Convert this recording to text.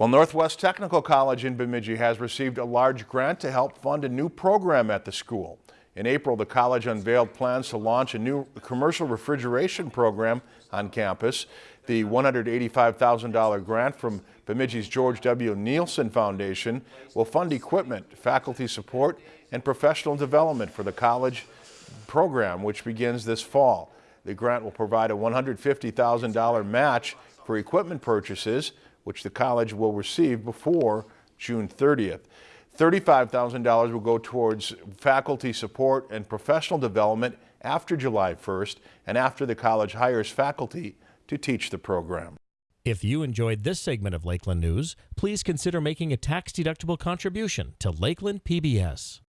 Well, Northwest Technical College in Bemidji has received a large grant to help fund a new program at the school. In April, the college unveiled plans to launch a new commercial refrigeration program on campus. The $185,000 grant from Bemidji's George W. Neilsen Foundation will fund equipment, faculty support, and professional development for the college program, which begins this fall. The grant will provide a $150,000 match for equipment purchases, which the college will receive before June 30th. $35,000 will go towards faculty support and professional development after July 1st and after the college hires faculty to teach the program. If you enjoyed this segment of Lakeland News, please consider making a tax-deductible contribution to Lakeland PBS.